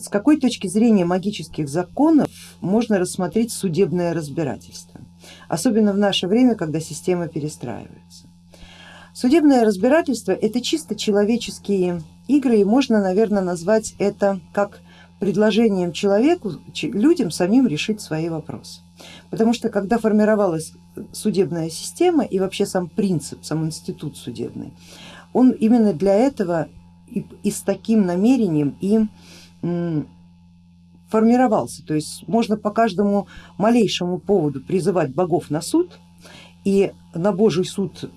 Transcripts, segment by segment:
С какой точки зрения магических законов можно рассмотреть судебное разбирательство, особенно в наше время, когда система перестраивается? Судебное разбирательство это чисто человеческие игры и можно, наверное, назвать это как предложением человеку, людям самим решить свои вопросы. Потому что когда формировалась судебная система и вообще сам принцип, сам институт судебный, он именно для этого и, и с таким намерением и формировался. То есть можно по каждому малейшему поводу призывать богов на суд и на Божий суд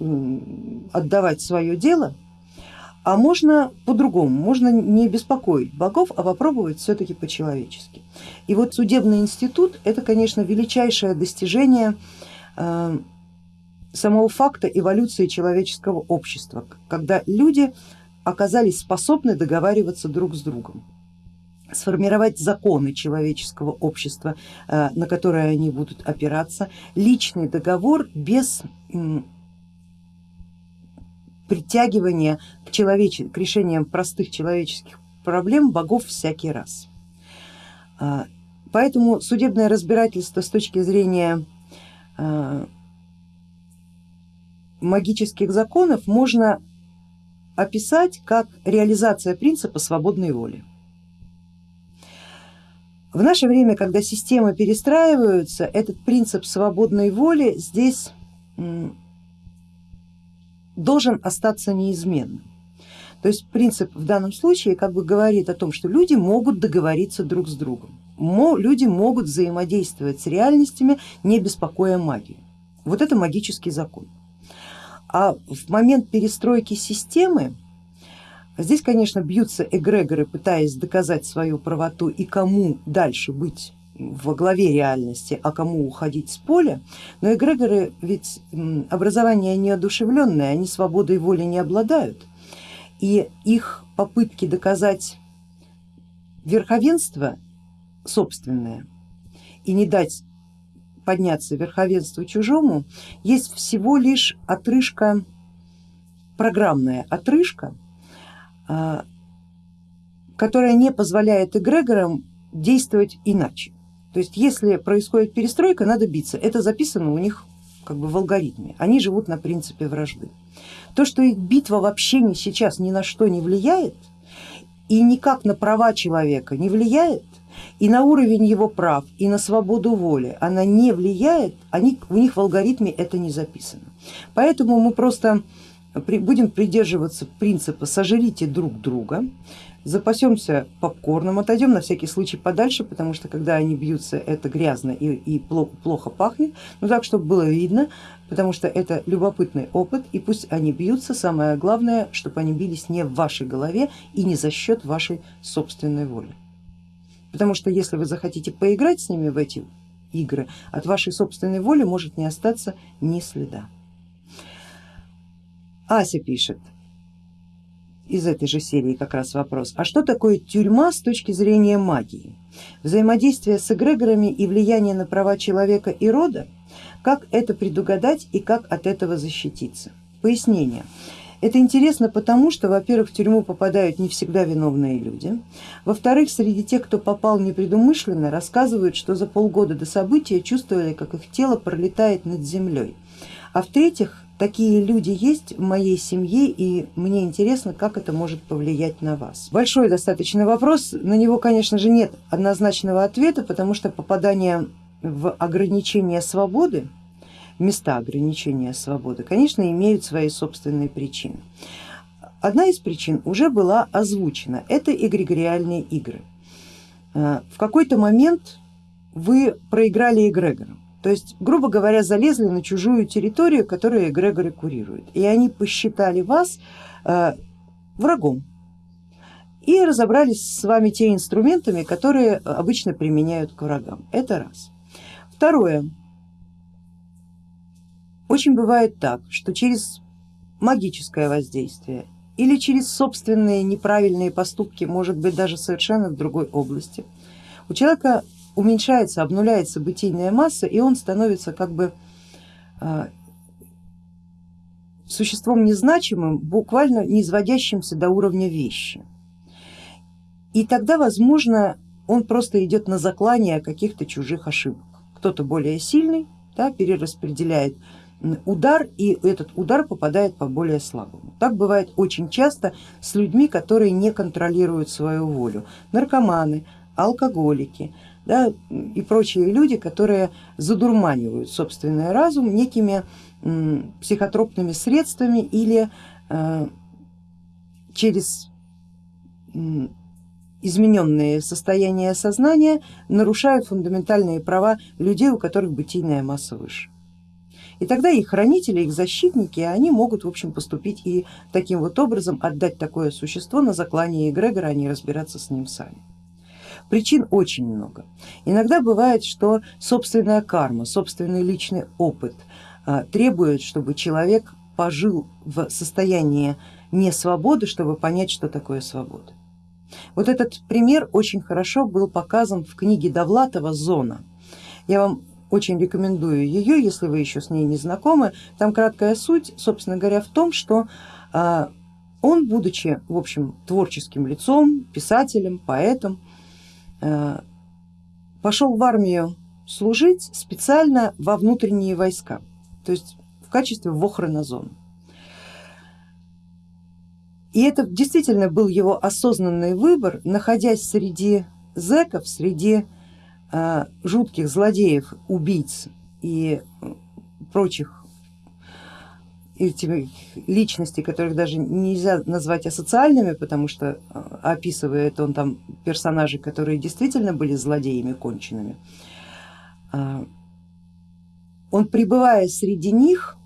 отдавать свое дело, а можно по-другому, можно не беспокоить богов, а попробовать все-таки по-человечески. И вот судебный институт это, конечно, величайшее достижение э, самого факта эволюции человеческого общества, когда люди оказались способны договариваться друг с другом сформировать законы человеческого общества, э, на которые они будут опираться, личный договор без притягивания к, человеч... к решениям простых человеческих проблем богов всякий раз. А, поэтому судебное разбирательство с точки зрения э, магических законов можно описать как реализация принципа свободной воли. В наше время, когда системы перестраиваются, этот принцип свободной воли здесь должен остаться неизменным. То есть принцип в данном случае как бы говорит о том, что люди могут договориться друг с другом, люди могут взаимодействовать с реальностями, не беспокоя магию. Вот это магический закон. А в момент перестройки системы Здесь, конечно, бьются эгрегоры, пытаясь доказать свою правоту и кому дальше быть во главе реальности, а кому уходить с поля, но эгрегоры ведь образование неодушевленное, они свободой воли не обладают, и их попытки доказать верховенство собственное и не дать подняться верховенству чужому, есть всего лишь отрыжка, программная отрыжка, а, которая не позволяет эгрегорам действовать иначе. То есть если происходит перестройка, надо биться. Это записано у них как бы в алгоритме. Они живут на принципе вражды. То, что их битва вообще не, сейчас ни на что не влияет и никак на права человека не влияет, и на уровень его прав, и на свободу воли она не влияет, они, у них в алгоритме это не записано. Поэтому мы просто будем придерживаться принципа сожрите друг друга, запасемся попкорном, отойдем на всякий случай подальше, потому что когда они бьются, это грязно и, и плохо, плохо пахнет, но так, чтобы было видно, потому что это любопытный опыт, и пусть они бьются, самое главное, чтобы они бились не в вашей голове и не за счет вашей собственной воли. Потому что если вы захотите поиграть с ними в эти игры, от вашей собственной воли может не остаться ни следа. Ася пишет из этой же серии как раз вопрос, а что такое тюрьма с точки зрения магии? Взаимодействие с эгрегорами и влияние на права человека и рода? Как это предугадать и как от этого защититься? Пояснение. Это интересно потому, что, во-первых, в тюрьму попадают не всегда виновные люди, во-вторых, среди тех, кто попал непредумышленно, рассказывают, что за полгода до события чувствовали, как их тело пролетает над землей, а в-третьих, Такие люди есть в моей семье и мне интересно, как это может повлиять на вас. Большой достаточно вопрос, на него, конечно же, нет однозначного ответа, потому что попадание в ограничение свободы, места ограничения свободы, конечно, имеют свои собственные причины. Одна из причин уже была озвучена, это эгрегориальные игры. Э, в какой-то момент вы проиграли эгрегором, то есть, грубо говоря, залезли на чужую территорию, которую эгрегоры курируют, и они посчитали вас э, врагом и разобрались с вами те инструментами, которые обычно применяют к врагам. Это раз. Второе. Очень бывает так, что через магическое воздействие или через собственные неправильные поступки, может быть даже совершенно в другой области, у человека уменьшается, обнуляется бытийная масса, и он становится как бы а, существом незначимым, буквально не изводящимся до уровня вещи. И тогда, возможно, он просто идет на заклание каких-то чужих ошибок. Кто-то более сильный да, перераспределяет удар и этот удар попадает по более слабому. Так бывает очень часто с людьми, которые не контролируют свою волю. Наркоманы, алкоголики да, и прочие люди, которые задурманивают собственный разум некими психотропными средствами или э, через измененные состояния сознания нарушают фундаментальные права людей, у которых бытийная масса выше. И тогда их хранители, их защитники, они могут в общем поступить и таким вот образом отдать такое существо на заклание эгрегора, а не разбираться с ним сами. Причин очень много. Иногда бывает, что собственная карма, собственный личный опыт а, требует, чтобы человек пожил в состоянии несвободы, чтобы понять, что такое свобода. Вот этот пример очень хорошо был показан в книге Довлатова «Зона». Я вам очень рекомендую ее, если вы еще с ней не знакомы. Там краткая суть, собственно говоря, в том, что а, он, будучи в общем творческим лицом, писателем, поэтом, пошел в армию служить специально во внутренние войска, то есть в качестве вохрана И это действительно был его осознанный выбор, находясь среди зеков, среди Э, жутких злодеев, убийц и прочих этими личностей, которых даже нельзя назвать асоциальными, потому что э, описывает он там персонажей, которые действительно были злодеями конченными. Э, он пребывая среди них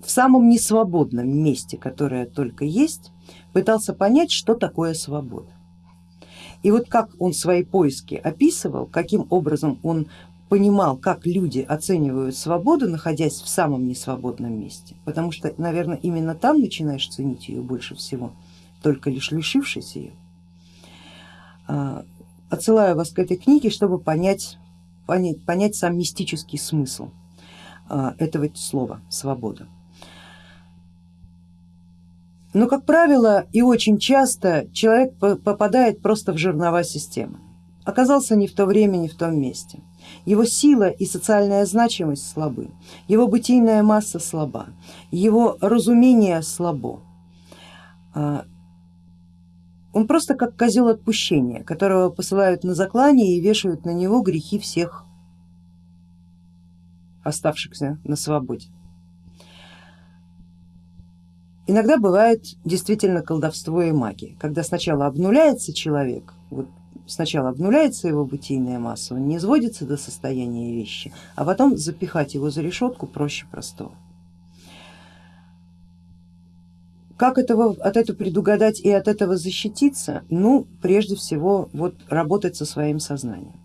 в самом несвободном месте, которое только есть, пытался понять, что такое свобода. И вот как он свои поиски описывал, каким образом он понимал, как люди оценивают свободу, находясь в самом несвободном месте, потому что, наверное, именно там начинаешь ценить ее больше всего, только лишь лишившись ее. А, отсылаю вас к этой книге, чтобы понять, понять, понять сам мистический смысл а, этого слова свобода. Но, как правило, и очень часто человек попадает просто в жернова системы. Оказался не в то время, не в том месте. Его сила и социальная значимость слабы, его бытийная масса слаба, его разумение слабо. А, он просто как козел отпущения, которого посылают на заклание и вешают на него грехи всех оставшихся на свободе. Иногда бывает действительно колдовство и магия, когда сначала обнуляется человек, вот сначала обнуляется его бытийная масса, он не изводится до состояния вещи, а потом запихать его за решетку проще простого. Как этого, от этого предугадать и от этого защититься? Ну, прежде всего, вот работать со своим сознанием.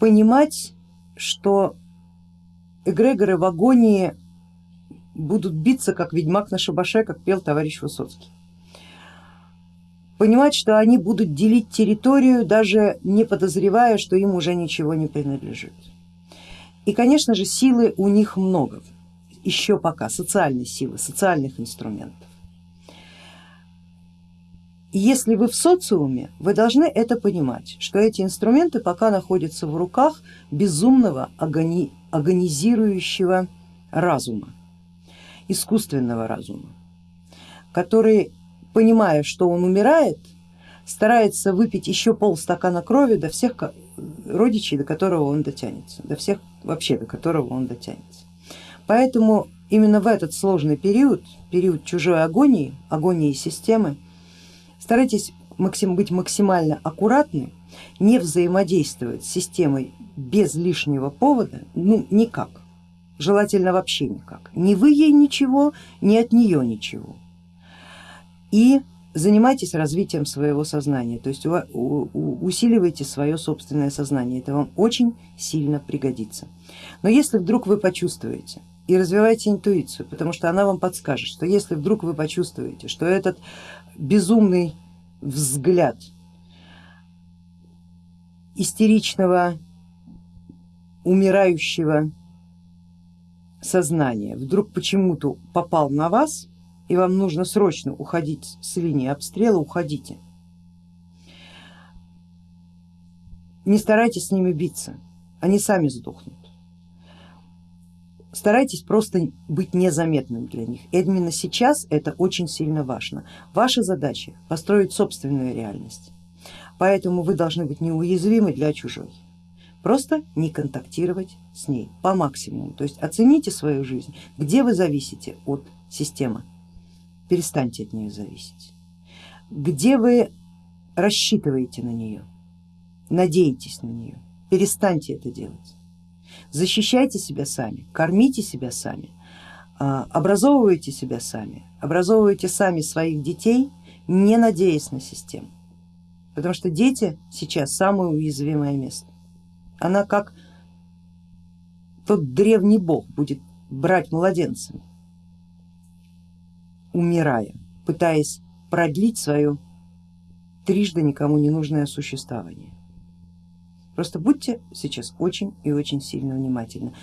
Понимать, что эгрегоры в агонии будут биться, как ведьмак на шабаше, как пел товарищ Высоцкий. Понимать, что они будут делить территорию, даже не подозревая, что им уже ничего не принадлежит. И, конечно же, силы у них много, еще пока, социальной силы, социальных инструментов. Если вы в социуме, вы должны это понимать, что эти инструменты пока находятся в руках безумного агони, агонизирующего разума искусственного разума, который, понимая, что он умирает, старается выпить еще полстакана крови до всех родичей, до которого он дотянется, до всех вообще, до которого он дотянется. Поэтому именно в этот сложный период, период чужой агонии, агонии системы, старайтесь максим, быть максимально аккуратны, не взаимодействовать с системой без лишнего повода, ну никак желательно вообще никак. Ни вы ей ничего, ни от нее ничего. И занимайтесь развитием своего сознания, то есть усиливайте свое собственное сознание, это вам очень сильно пригодится. Но если вдруг вы почувствуете и развивайте интуицию, потому что она вам подскажет, что если вдруг вы почувствуете, что этот безумный взгляд истеричного, умирающего сознание вдруг почему-то попал на вас и вам нужно срочно уходить с линии обстрела, уходите. не старайтесь с ними биться, они сами сдохнут. Старайтесь просто быть незаметным для них. Именно сейчас это очень сильно важно. Ваша задача построить собственную реальность, поэтому вы должны быть неуязвимы для чужой. Просто не контактировать с ней по максимуму. То есть оцените свою жизнь, где вы зависите от системы, перестаньте от нее зависеть. Где вы рассчитываете на нее, надеетесь на нее, перестаньте это делать. Защищайте себя сами, кормите себя сами, а, образовывайте себя сами, образовывайте сами своих детей, не надеясь на систему. Потому что дети сейчас самое уязвимое место. Она как тот древний бог будет брать младенцами, умирая, пытаясь продлить свое трижды никому не нужное существование. Просто будьте сейчас очень и очень сильно внимательны.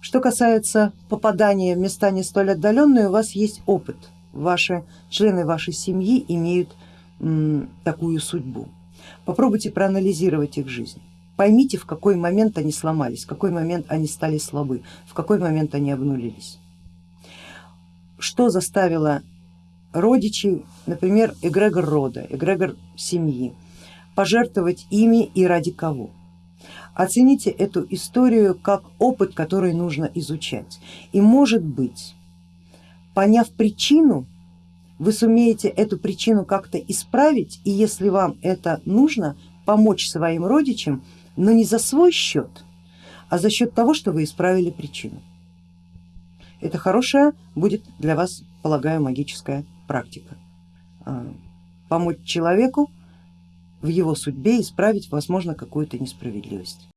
Что касается попадания в места не столь отдаленные, у вас есть опыт, ваши члены вашей семьи имеют такую судьбу. Попробуйте проанализировать их жизнь. Поймите, в какой момент они сломались, в какой момент они стали слабы, в какой момент они обнулились. Что заставило родичей, например, эгрегор рода, эгрегор семьи, пожертвовать ими и ради кого? Оцените эту историю как опыт, который нужно изучать. И может быть, поняв причину, вы сумеете эту причину как-то исправить, и если вам это нужно, помочь своим родичам, но не за свой счет, а за счет того, что вы исправили причину. Это хорошая будет для вас, полагаю, магическая практика. А, помочь человеку в его судьбе исправить, возможно, какую-то несправедливость.